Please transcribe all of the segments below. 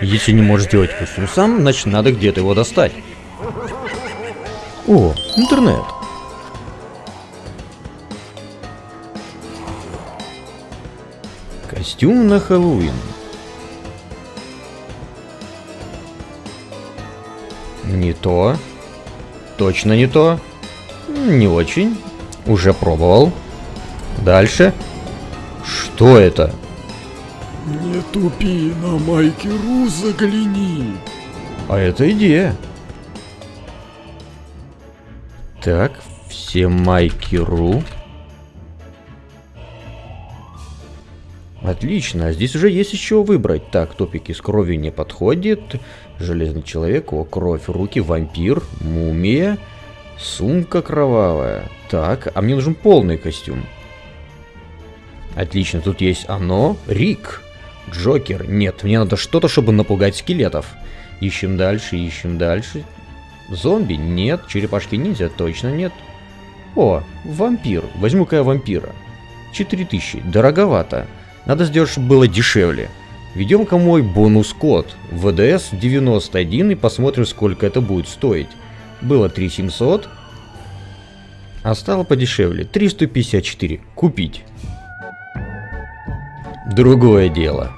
Если не можешь сделать костюм сам, значит надо где-то его достать. О, интернет. Костюм на Хэллоуин. Не то. Точно не то. Не очень. Уже пробовал. Дальше. Что это? Не тупи, на Майки.ру загляни. А это идея. Так, все майки.ру. Отлично, а здесь уже есть еще выбрать. Так, топики с кровью не подходит. Железный человек, о, кровь, руки, вампир, мумия, сумка кровавая. Так, а мне нужен полный костюм. Отлично, тут есть оно, Рик, Джокер. Нет, мне надо что-то, чтобы напугать скелетов. Ищем дальше, ищем дальше. Зомби? Нет. Черепашки ниндзя? Точно нет. О, вампир. Возьму-ка я вампира. 4000. Дороговато. Надо сделать, чтобы было дешевле. Введем-ка мой бонус-код ВДС 91 и посмотрим, сколько это будет стоить. Было 3700, а стало подешевле. 354. Купить. Другое дело.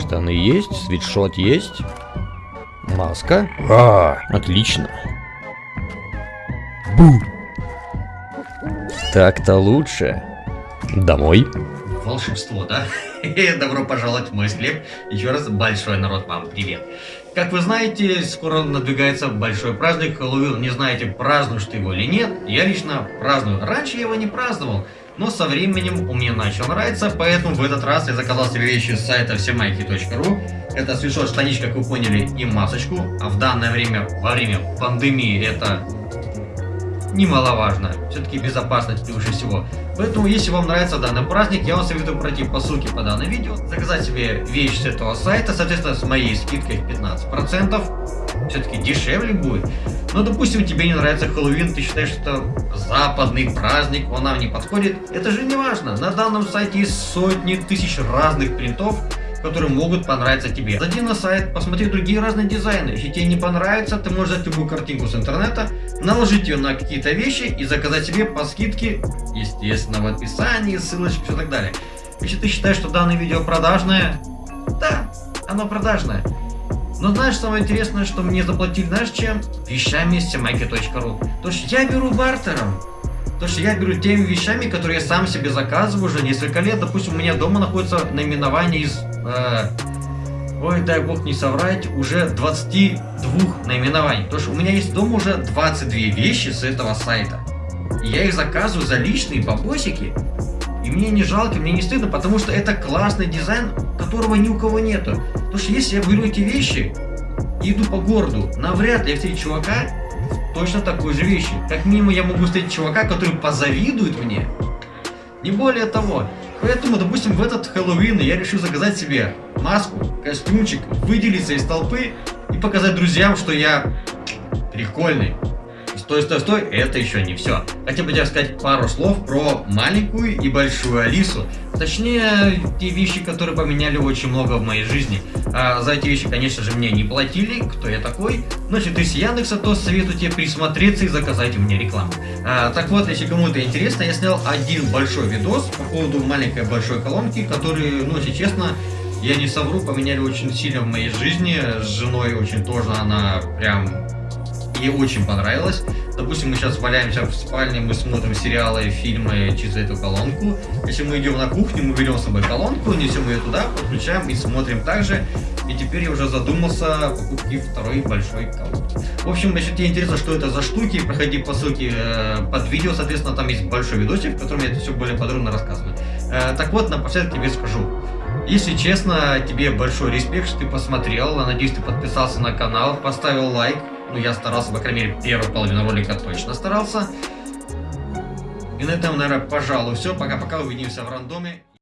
Штаны есть, свитшот есть. Маска. А, отлично. Бу. Так-то лучше. Домой волшебство, да? Добро пожаловать в мой склеп. Еще раз большой народ вам привет. Как вы знаете, скоро надвигается большой праздник Хэллоуин. Не знаете, празднуешь ты его или нет. Я лично праздную. Раньше я его не праздновал. Но со временем у меня начал нравиться, поэтому в этот раз я заказал себе вещи с сайта всемайки.ру. Это свитшот, штаничка, как вы поняли, и масочку. А в данное время, во время пандемии, это немаловажно. Все-таки безопасность превыше всего. Поэтому, если вам нравится данный праздник, я вам советую пройти по ссылке по данному видео, заказать себе вещь с этого сайта, соответственно, с моей скидкой в 15%. Все-таки дешевле будет. Но, допустим, тебе не нравится Хэллоуин, ты считаешь, что западный праздник, он нам не подходит. Это же не важно. На данном сайте есть сотни тысяч разных принтов, которые могут понравиться тебе. Зайди на сайт, посмотри другие разные дизайны. Если тебе не понравится, ты можешь взять любую картинку с интернета, наложить ее на какие-то вещи и заказать себе по скидке, естественно, в описании, ссылочки, все так далее. Если ты считаешь, что данное видео продажное, да, оно продажное. Но знаешь, самое интересное, что мне заплатили, знаешь чем? Вещами с То есть я беру бартером. То, что я беру теми вещами, которые я сам себе заказываю уже несколько лет. Допустим, у меня дома находится наименование из... Э, ой, дай бог не соврать, уже 22 наименований. То, что у меня есть дома уже 22 вещи с этого сайта. И я их заказываю за личные бабосики. И мне не жалко, мне не стыдно, потому что это классный дизайн, которого ни у кого нету. Потому что если я беру эти вещи и иду по городу, навряд ли я встречу чувака, точно такой же вещи. Как минимум я могу встретить чувака, который позавидует мне. Не более того. Поэтому, допустим, в этот Хэллоуин я решил заказать себе маску, костюмчик, выделиться из толпы и показать друзьям, что я прикольный. Стой, стой, стой, это еще не все. Хотел бы тебе сказать пару слов про маленькую и большую Алису. Точнее, те вещи, которые поменяли очень много в моей жизни. А за эти вещи, конечно же, мне не платили, кто я такой. Но если ты с Яндекса, то советую тебе присмотреться и заказать у меня рекламу. А, так вот, если кому-то интересно, я снял один большой видос по поводу маленькой большой колонки, который, ну, если честно, я не совру, поменяли очень сильно в моей жизни. С женой очень тоже она прям ей очень понравилось. Допустим, мы сейчас валяемся в спальне, мы смотрим сериалы, фильмы через эту колонку. Если мы идем на кухню, мы берем с собой колонку, несем ее туда, подключаем и смотрим также. И теперь я уже задумался о покупке второй большой колонки. В общем, если тебе интересно, что это за штуки, проходи по ссылке э, под видео, соответственно, там есть большой видосик, в котором я это все более подробно рассказываю. Э, так вот, напоследок тебе скажу. Если честно, тебе большой респект, что ты посмотрел. Надеюсь, ты подписался на канал, поставил лайк. Ну, я старался, по крайней мере, первую половину ролика точно старался. И на этом, наверное, пожалуй, все. Пока-пока, увидимся в рандоме.